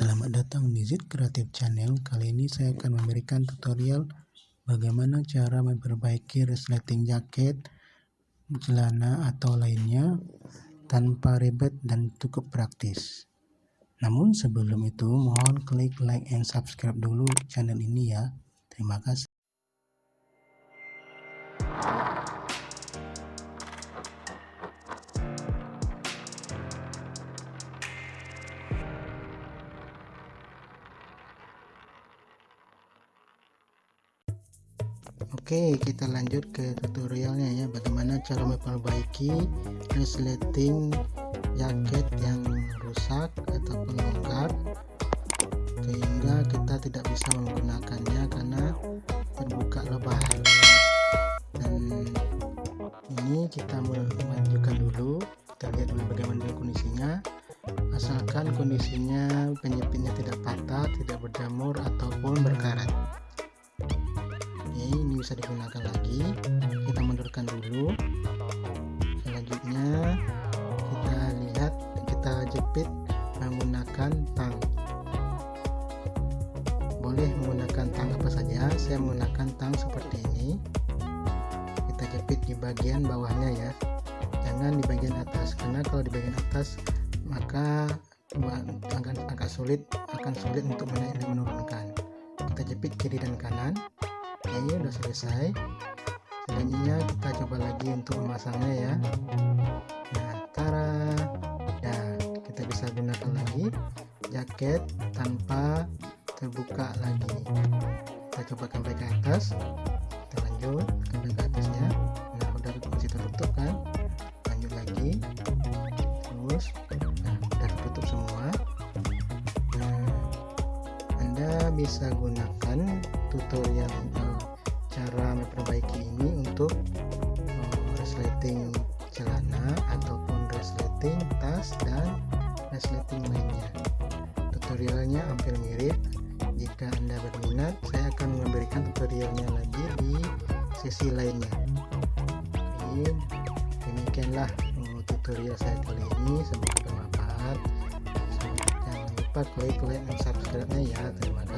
Selamat datang di Zid Creative Channel. Kali ini saya akan memberikan tutorial bagaimana cara memperbaiki resleting jaket, celana atau lainnya tanpa ribet dan cukup praktis. Namun sebelum itu mohon klik like and subscribe dulu channel ini ya. Terima kasih. Oke kita lanjut ke tutorialnya ya. Bagaimana cara memperbaiki resleting jaket yang rusak ataupun longgar sehingga kita tidak bisa menggunakannya karena terbuka lebar. Dan ini kita memajukan dulu. Kita lihat dulu bagaimana kondisinya. Asalkan kondisinya penyepitnya tidak patah tidak berjamur ataupun berkarat bisa digunakan lagi. Kita mundurkan dulu. Selanjutnya kita lihat kita jepit menggunakan tang. Boleh menggunakan tang apa saja. Saya menggunakan tang seperti ini. Kita jepit di bagian bawahnya ya. Jangan di bagian atas karena kalau di bagian atas maka akan agak sulit akan sulit untuk menaik dan menurunkan. Kita jepit kiri dan kanan oke udah selesai. Selanjutnya kita coba lagi untuk memasangnya ya. Nah tara. Nah kita bisa gunakan lagi jaket tanpa terbuka lagi. Kita coba sampai ke atas. Kita lanjut sampai ke atasnya. Nah udah masih tertutup kan? Lanjut lagi. Terus nah udah tertutup semua. Nah anda bisa gunakan tutorial cara memperbaiki ini untuk uh, resleting celana ataupun resleting tas dan resleting lainnya tutorialnya hampir mirip. Jika anda berminat saya akan memberikan tutorialnya lagi di sesi lainnya. Oke, demikianlah uh, tutorial saya kali ini. Semoga bermanfaat. Jangan lupa klik like dan subscribe nya ya. Terima kasih